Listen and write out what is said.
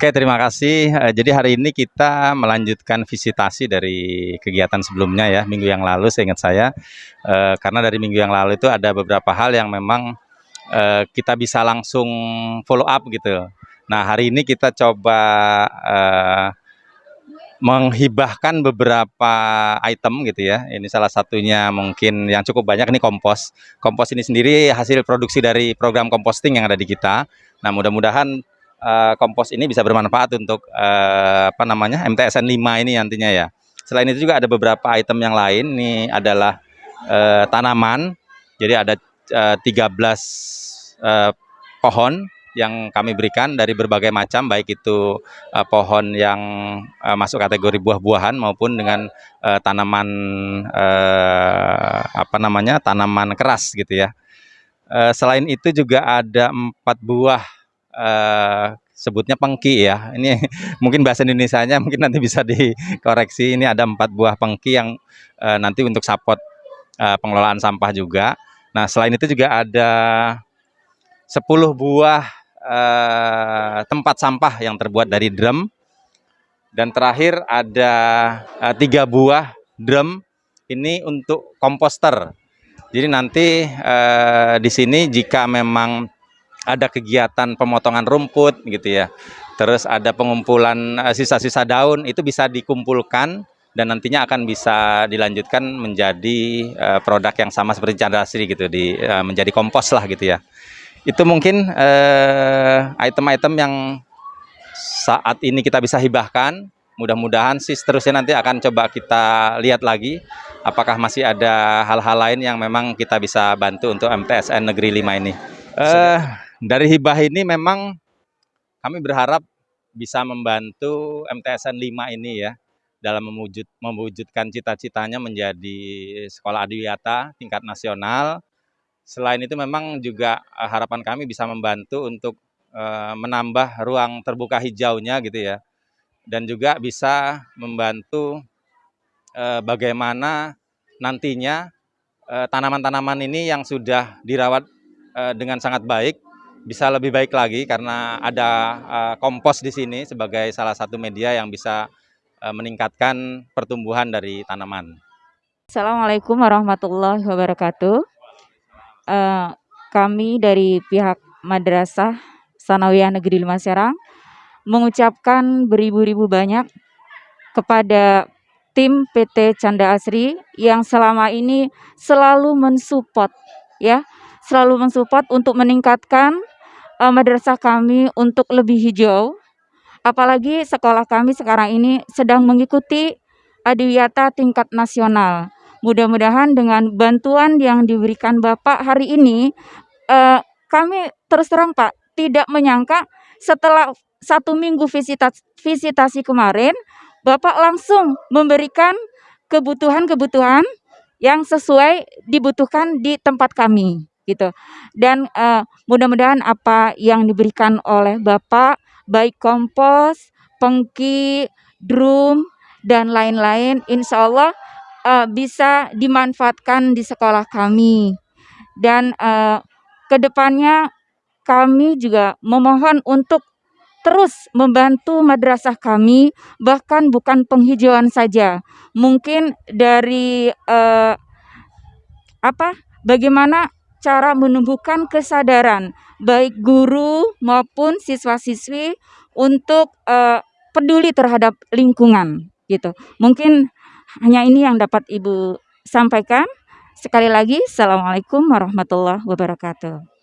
Oke, terima kasih. Eh, Jadi hari ini kita melanjutkan visitasi dari kegiatan sebelumnya ya, minggu yang lalu seingat saya. Eh, karena dari minggu yang lalu itu ada beberapa hal yang memang eh, kita bisa langsung follow up gitu. Nah, hari ini kita coba eh, menghibahkan beberapa item gitu ya. Ini salah satunya mungkin yang cukup banyak ini kompos. Kompos ini sendiri hasil produksi dari program composting yang ada di kita. Nah, mudah-mudahan eh, kompos ini bisa bermanfaat untuk eh, apa namanya MTSN 5 ini nantinya ya. Selain itu juga ada beberapa item yang lain. Ini adalah eh, tanaman. Jadi ada eh, 13 eh, pohon yang kami berikan dari berbagai macam baik itu eh, pohon yang eh, masuk kategori buah-buahan maupun dengan eh, tanaman eh, apa namanya tanaman keras gitu ya. Eh, selain itu juga ada empat buah eh, sebutnya pengki ya. Ini mungkin bahasa Indonesianya mungkin nanti bisa dikoreksi. Ini ada empat buah pengki yang eh, nanti untuk support eh, pengelolaan sampah juga. Nah selain itu juga ada 10 buah eh, tempat sampah yang terbuat dari drum dan terakhir ada eh, tiga buah drum ini untuk komposter. Jadi nanti eh, di sini jika memang ada kegiatan pemotongan rumput gitu ya, terus ada pengumpulan eh, sisa-sisa daun itu bisa dikumpulkan dan nantinya akan bisa dilanjutkan menjadi eh, produk yang sama seperti Chandra Asri gitu di eh, menjadi kompos lah gitu ya. Itu mungkin eh, item-item yang saat ini kita bisa hibahkan. Mudah-mudahan sih seterusnya nanti akan coba kita lihat lagi apakah masih ada hal-hal lain yang memang kita bisa bantu untuk MTSN Negeri 5 ini. Eh dari hibah ini memang kami berharap bisa membantu MTSN 5 ini ya dalam mewujud, mewujudkan cita-citanya menjadi sekolah adiwiyata tingkat nasional. Selain itu memang juga eh, harapan kami bisa membantu untuk eh, menambah ruang terbuka hijaunya gitu ya. Dan juga bisa membantu eh, bagaimana nantinya tanaman-tanaman ini yang sudah dirawat dengan sangat baik bisa lebih baik lagi karena ada kompos di sini sebagai salah satu media yang bisa meningkatkan pertumbuhan dari tanaman. Assalamualaikum warahmatullahi wabarakatuh. Eh, kami dari pihak Madrasah Sanawiyah Negeri 5 Serang mengucapkan beribu-ribu banyak kepada tim PT Canda Asri yang selama ini selalu mensupport ya, selalu mensupport untuk meningkatkan eh, madrasah kami untuk lebih hijau. Apalagi sekolah kami sekarang ini sedang mengikuti adiwiyata tingkat nasional. Mudah-mudahan dengan bantuan yang diberikan Bapak hari ini, eh, kami terus terang Pak, tidak menyangka setelah satu minggu visitas, visitasi kemarin, Bapak langsung memberikan kebutuhan-kebutuhan yang sesuai dibutuhkan di tempat kami gitu. Dan eh, mudah-mudahan apa yang diberikan oleh Bapak baik kompos, pengki, drum dan lain-lain insya Allah eh, bisa dimanfaatkan di sekolah kami. Dan eh, ke depannya kami juga memohon untuk terus membantu madrasah kami bahkan bukan penghijauan saja mungkin dari eh, apa bagaimana cara menumbuhkan kesadaran baik guru maupun siswa-siswi untuk eh, peduli terhadap lingkungan gitu mungkin hanya ini yang dapat ibu sampaikan. Sekali lagi assalamualaikum warahmatullahi wabarakatuh